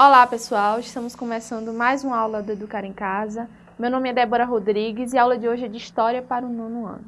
Olá pessoal, estamos começando mais uma aula do Educar em Casa. Meu nome é Débora Rodrigues e a aula de hoje é de História para o nono ano.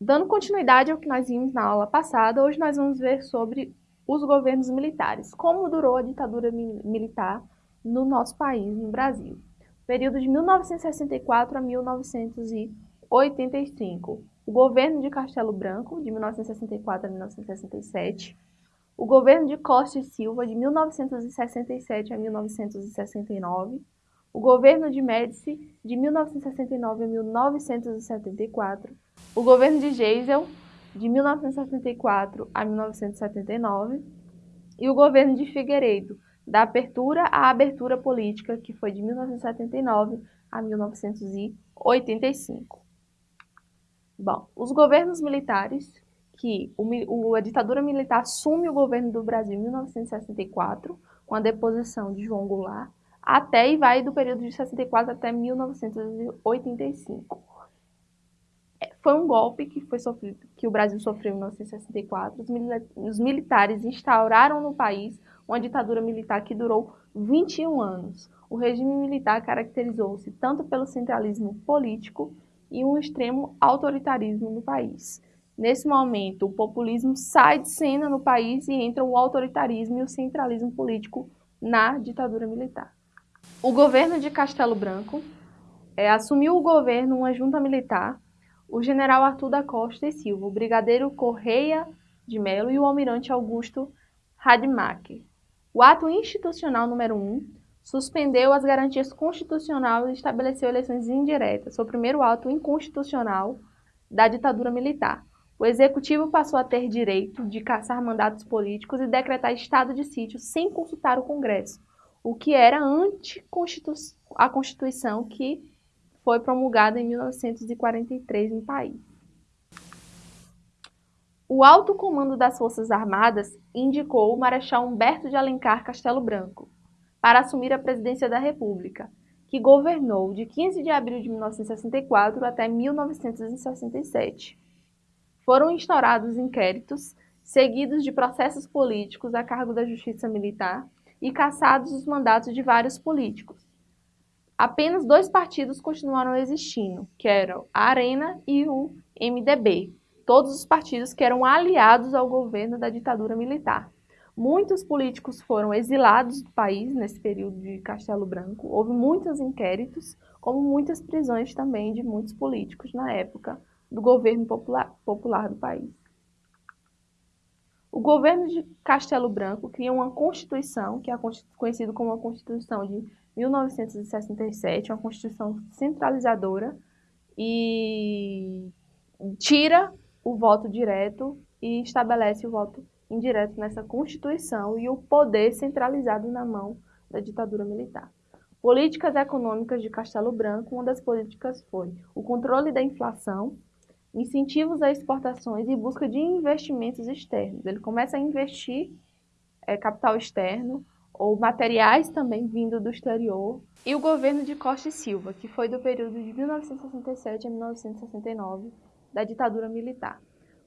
Dando continuidade ao que nós vimos na aula passada, hoje nós vamos ver sobre os governos militares, como durou a ditadura militar no nosso país, no Brasil. Período de 1964 a 1985. O governo de Castelo Branco, de 1964 a 1967 o governo de Costa e Silva, de 1967 a 1969, o governo de Médici, de 1969 a 1974, o governo de Geisel, de 1974 a 1979, e o governo de Figueiredo, da abertura à abertura política, que foi de 1979 a 1985. Bom, os governos militares que o, a ditadura militar assume o governo do Brasil em 1964, com a deposição de João Goulart, até e vai do período de 64 até 1985. É, foi um golpe que, foi sofrido, que o Brasil sofreu em 1964. Os, os militares instauraram no país uma ditadura militar que durou 21 anos. O regime militar caracterizou-se tanto pelo centralismo político e um extremo autoritarismo no país. Nesse momento, o populismo sai de cena no país e entra o autoritarismo e o centralismo político na ditadura militar. O governo de Castelo Branco é, assumiu o governo uma junta militar, o general Arthur da Costa e Silva, o brigadeiro Correia de Melo e o almirante Augusto Rademacher. O ato institucional número 1 suspendeu as garantias constitucionais e estabeleceu eleições indiretas. O primeiro ato inconstitucional da ditadura militar. O executivo passou a ter direito de caçar mandatos políticos e decretar estado de sítio sem consultar o Congresso, o que era ante a Constituição que foi promulgada em 1943 no país. O alto comando das Forças Armadas indicou o Marechal Humberto de Alencar Castelo Branco para assumir a presidência da República, que governou de 15 de abril de 1964 até 1967 foram instaurados inquéritos seguidos de processos políticos a cargo da Justiça Militar e cassados os mandatos de vários políticos. Apenas dois partidos continuaram existindo, que eram a Arena e o MDB, todos os partidos que eram aliados ao governo da ditadura militar. Muitos políticos foram exilados do país nesse período de Castelo Branco, houve muitos inquéritos, como muitas prisões também de muitos políticos na época, do governo popular, popular do país. O governo de Castelo Branco cria uma Constituição, que é conhecida como a Constituição de 1967, uma Constituição centralizadora, e tira o voto direto e estabelece o voto indireto nessa Constituição e o poder centralizado na mão da ditadura militar. Políticas econômicas de Castelo Branco, uma das políticas foi o controle da inflação, incentivos a exportações e busca de investimentos externos. Ele começa a investir é, capital externo ou materiais também vindo do exterior. E o governo de Costa e Silva, que foi do período de 1967 a 1969, da ditadura militar.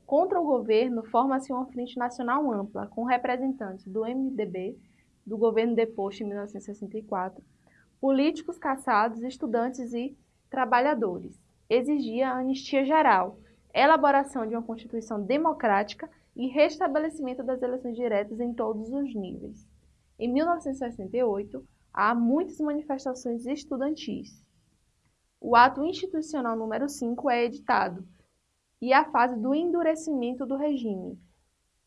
Contra o governo, forma-se uma frente nacional ampla, com representantes do MDB, do governo deposto em 1964, políticos caçados, estudantes e trabalhadores exigia a anistia geral, elaboração de uma Constituição democrática e restabelecimento das eleições diretas em todos os níveis. Em 1968, há muitas manifestações estudantis. O ato institucional número 5 é editado e a fase do endurecimento do regime.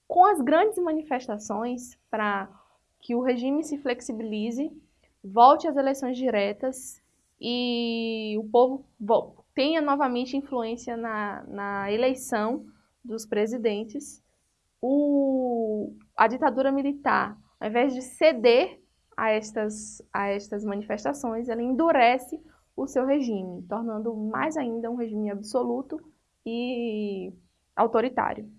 Com as grandes manifestações para que o regime se flexibilize, volte às eleições diretas e o povo tenha novamente influência na, na eleição dos presidentes, o, a ditadura militar, ao invés de ceder a estas, a estas manifestações, ela endurece o seu regime, tornando mais ainda um regime absoluto e autoritário.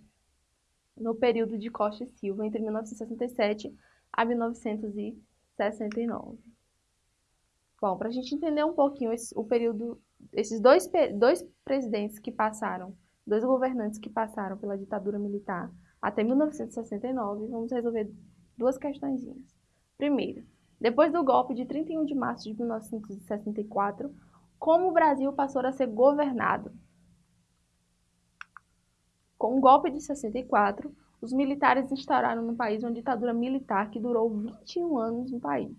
No período de Costa e Silva, entre 1967 a 1969. Bom, para a gente entender um pouquinho esse, o período esses dois, dois presidentes que passaram, dois governantes que passaram pela ditadura militar até 1969, vamos resolver duas questõezinhas. Primeiro, depois do golpe de 31 de março de 1964, como o Brasil passou a ser governado. Com o golpe de 64, os militares instauraram no país uma ditadura militar que durou 21 anos no país.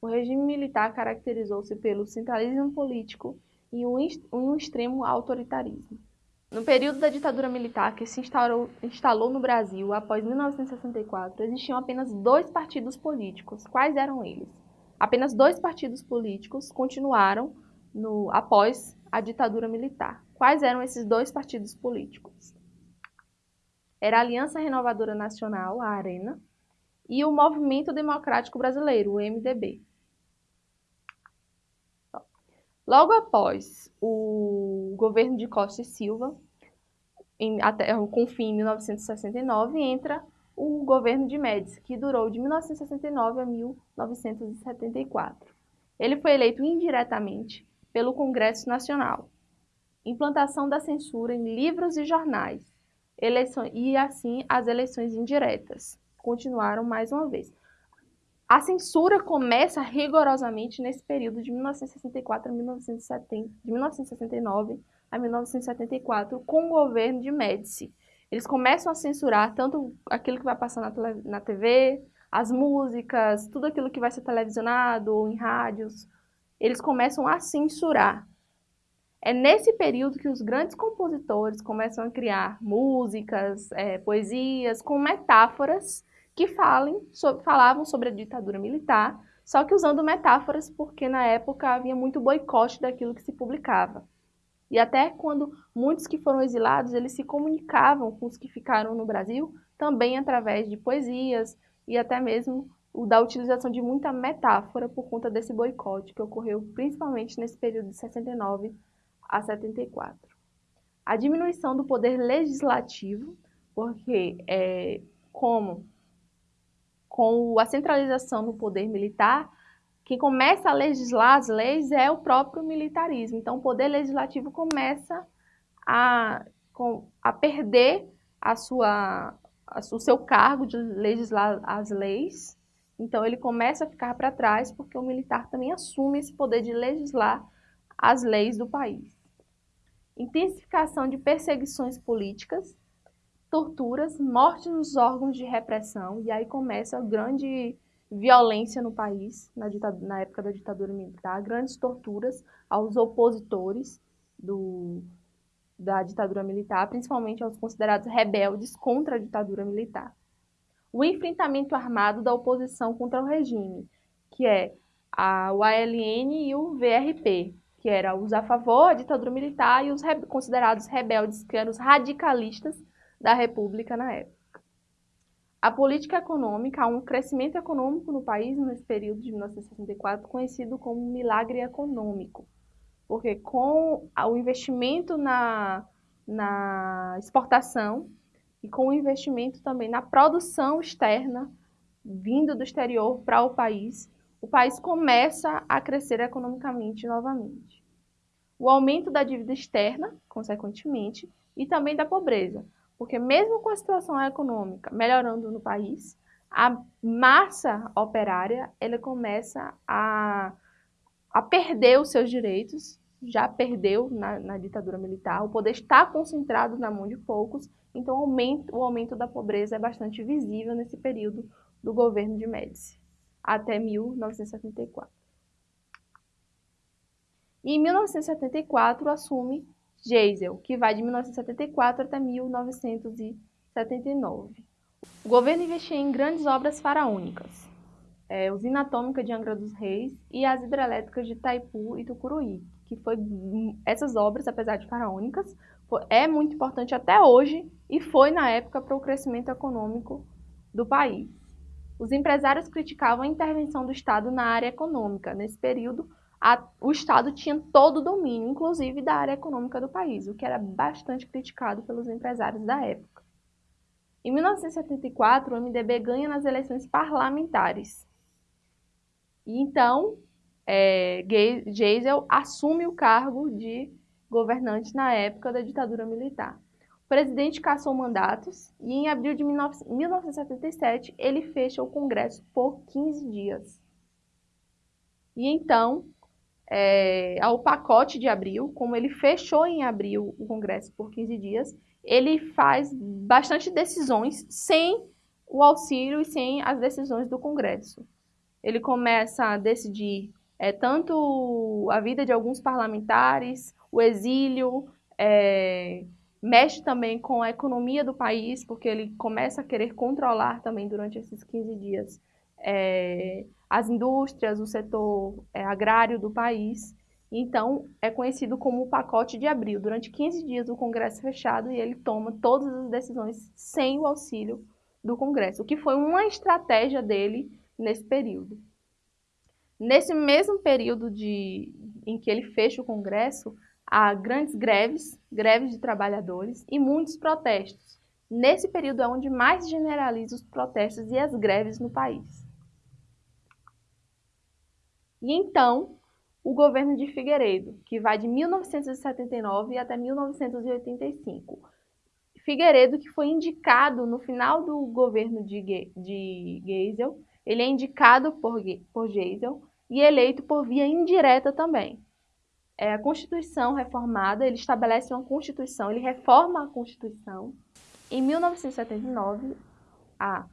O regime militar caracterizou-se pelo centralismo político e um, extremo autoritarismo. No período da ditadura militar que se instaurou, instalou no Brasil após 1964, existiam apenas dois partidos políticos. Quais eram eles? Apenas dois partidos políticos continuaram no, após a ditadura militar. Quais eram esses dois partidos políticos? Era a Aliança Renovadora Nacional, a ARENA, e o Movimento Democrático Brasileiro, o MDB. Logo após o governo de Costa e Silva, em, até, com fim em 1969, entra o governo de Médici, que durou de 1969 a 1974. Ele foi eleito indiretamente pelo Congresso Nacional. Implantação da censura em livros e jornais, eleições, e assim as eleições indiretas. Continuaram mais uma vez. A censura começa rigorosamente nesse período de 1964 a 1970, de 1969 a 1974, com o governo de Médici. Eles começam a censurar tanto aquilo que vai passar na, na TV, as músicas, tudo aquilo que vai ser televisionado ou em rádios. Eles começam a censurar. É nesse período que os grandes compositores começam a criar músicas, é, poesias com metáforas que falem, so, falavam sobre a ditadura militar, só que usando metáforas porque na época havia muito boicote daquilo que se publicava. E até quando muitos que foram exilados, eles se comunicavam com os que ficaram no Brasil, também através de poesias e até mesmo da utilização de muita metáfora por conta desse boicote que ocorreu principalmente nesse período de 69 a 74. A diminuição do poder legislativo, porque é, como com a centralização no poder militar, quem começa a legislar as leis é o próprio militarismo. Então, o poder legislativo começa a, a perder a sua, a, o seu cargo de legislar as leis. Então, ele começa a ficar para trás porque o militar também assume esse poder de legislar as leis do país. Intensificação de perseguições políticas, torturas, mortes nos órgãos de repressão, e aí começa a grande violência no país, na, na, época da ditadura militar, grandes torturas aos opositores do, da ditadura militar, principalmente aos considerados rebeldes contra a ditadura militar. O enfrentamento armado da oposição contra o regime, que é a, o ALN e o VRP, que era os a favor da ditadura militar e os re, considerados rebeldes, que eram os radicalistas da República na época. A política econômica, há um crescimento econômico no país nesse período de 1964, conhecido como milagre econômico, porque com o investimento na, na exportação e com o investimento também na produção externa, vindo do exterior para o país, o país começa a crescer economicamente novamente. O aumento da dívida externa, consequentemente, e também da pobreza, porque mesmo com a situação econômica melhorando no país, a massa operária ela começa a, a perder os seus direitos, já perdeu na, na, ditadura militar, o poder está concentrado na mão de poucos, então o aumento, o aumento da pobreza é bastante visível nesse período do governo de Médici, até 1974. E em 1974 assume Geisel, que vai de 1974 até 1979. O governo investia em grandes obras faraônicas, é, usina atômica de Angra dos Reis e as hidrelétricas de Itaipu e Tucuruí, que foi essas obras, apesar de faraônicas, foi, é muito importante até hoje e foi na época para o crescimento econômico do país. Os empresários criticavam a intervenção do Estado na área econômica nesse período, a, o Estado tinha todo o domínio, inclusive da área econômica do país, o que era bastante criticado pelos empresários da época. Em 1974, o MDB ganha nas eleições parlamentares. E então, é, Geisel assume o cargo de governante na época da ditadura militar. o presidente cassou mandatos e em abril de 1977 ele fecha o Congresso por 15 dias. E então, é, ao pacote de abril, como ele fechou em abril o Congresso por 15 dias, ele faz bastante decisões sem o auxílio e sem as decisões do Congresso. Ele começa a decidir é, tanto a vida de alguns parlamentares, o exílio, é, mexe também com a economia do país, porque ele começa a querer controlar também durante esses 15 dias é, as indústrias, o setor é, agrário do país. Então, é conhecido como o pacote de abril. Durante 15 dias, o Congresso fechado e ele toma todas as decisões sem o auxílio do Congresso, o que foi uma estratégia dele nesse período. Nesse mesmo período de, em que ele fecha o Congresso, há grandes greves, greves de trabalhadores e muitos protestos. Nesse período é onde mais generaliza os protestos e as greves no país. E então, o governo de Figueiredo, que vai de 1979 até 1985. Figueiredo, que foi indicado no final do governo de, de Geisel, ele é indicado por, por Geisel e eleito por via indireta também. É, a Constituição reformada, ele estabelece uma Constituição, ele reforma a Constituição. Em 1979, há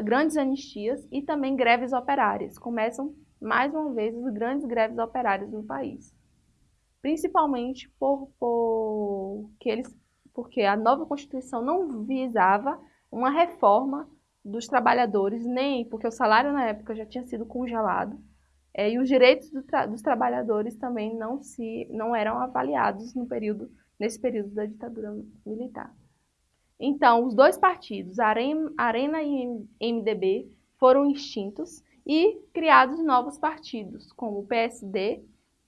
grandes anistias e também greves operárias. Começam mais uma vez, as grandes greves operárias no país. Principalmente por, por que eles, porque a nova Constituição não visava uma reforma dos trabalhadores, nem porque o salário na época já tinha sido congelado, é, e os direitos do tra dos trabalhadores também não, se, não eram avaliados no período, nesse período da ditadura militar. Então, os dois partidos, Arena e MDB, foram extintos e criados novos partidos, como o PSD,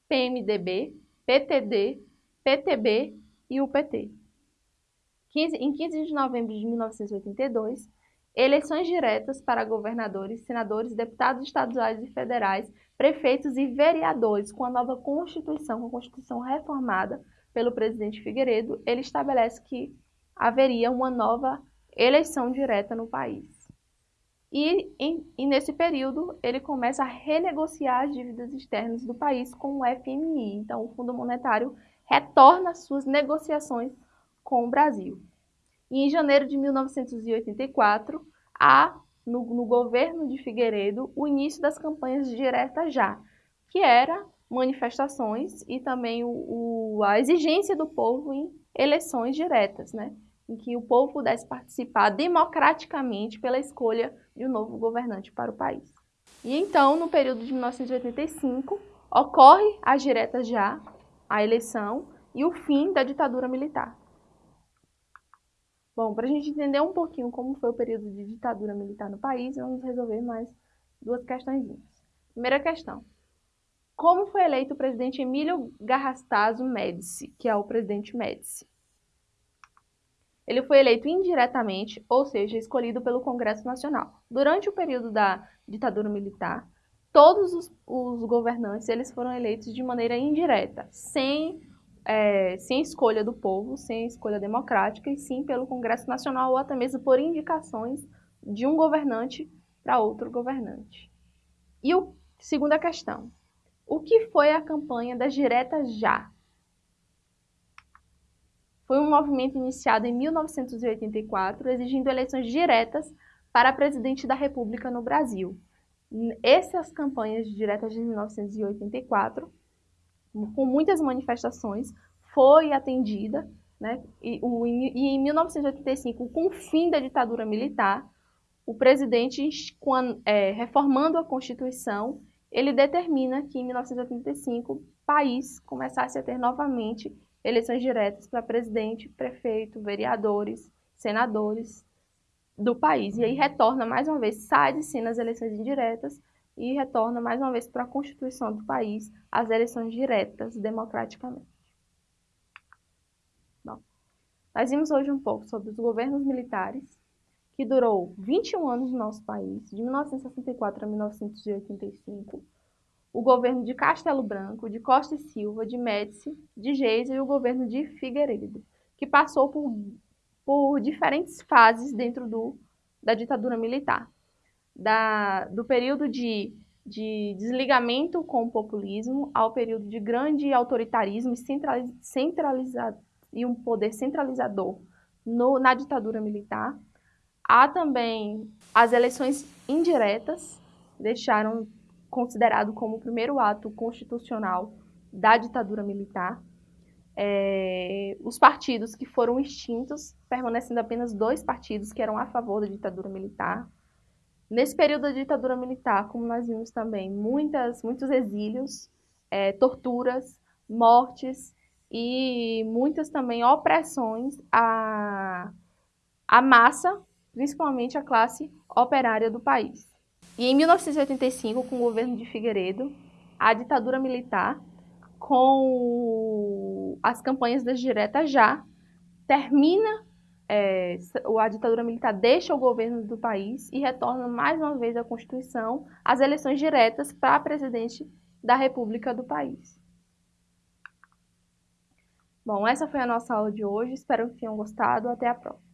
PMDB, PTD, PTB e o PT. 15, em 15 de novembro de 1982, eleições diretas para governadores, senadores, deputados estaduais e federais, prefeitos e vereadores com a nova Constituição, com a Constituição reformada pelo presidente Figueiredo, ele estabelece que haveria uma nova eleição direta no país. E, em, e, nesse período ele começa a renegociar as dívidas externas do país com o FMI. Então, o Fundo Monetário retorna suas negociações com o Brasil. E em janeiro de 1984, há no, no governo de Figueiredo o início das campanhas Direta Já, que era manifestações e também o, o, a exigência do povo em eleições diretas, né? em que o povo pudesse participar democraticamente pela escolha de um novo governante para o país. E então, no período de 1985, ocorre as diretas já, a eleição e o fim da ditadura militar. Bom, para a gente entender um pouquinho como foi o período de ditadura militar no país, vamos resolver mais duas questões. Primeira questão. Como foi eleito o presidente Emílio Garrastazu Médici, que é o presidente Médici? Ele foi eleito indiretamente, ou seja, escolhido pelo Congresso Nacional. Durante o período da ditadura militar, todos os, os governantes eles foram eleitos de maneira indireta, sem, é, sem escolha do povo, sem escolha democrática, e sim pelo Congresso Nacional ou até mesmo por indicações de um governante para outro governante. E a segunda questão, o que foi a campanha das diretas já? Foi um movimento iniciado em 1984, exigindo eleições diretas para presidente da República no Brasil. Essas campanhas diretas de 1984, com muitas manifestações, foi atendida, né? e, o, e em 1985, com o fim da ditadura militar, o presidente, é, reformando a Constituição, ele determina que em 1985 o país começasse a ter novamente eleições diretas para presidente, prefeito, vereadores, senadores do país. E aí retorna mais uma vez, sai de cena as eleições indiretas e retorna mais uma vez para a Constituição do país as eleições diretas, democraticamente. Bom, nós vimos hoje um pouco sobre os governos militares, que durou 21 anos no nosso país, de 1964 a 1985, o governo de Castelo Branco, de Costa e Silva, de Médici, de Geisel e o governo de Figueiredo, que passou por, por diferentes fases dentro do, da ditadura militar. Da, do período de, de desligamento com o populismo ao período de grande autoritarismo e centraliza, e um poder centralizador no, na ditadura militar. Há também as eleições indiretas, deixaram considerado como o primeiro ato constitucional da ditadura militar. É, os partidos que foram extintos, permanecendo apenas dois partidos que eram a favor da ditadura militar. Nesse período da ditadura militar, como nós vimos também, muitas, muitos exílios, é, torturas, mortes e muitas também opressões à, à massa, principalmente à classe operária do país. E em 1985, com o governo de Figueiredo, a ditadura militar, com as campanhas das diretas já, termina, é, a ditadura militar deixa o governo do país e retorna mais uma vez à Constituição, as eleições diretas para presidente da República do país. Bom, essa foi a nossa aula de hoje. Espero que tenham gostado. Até a próxima.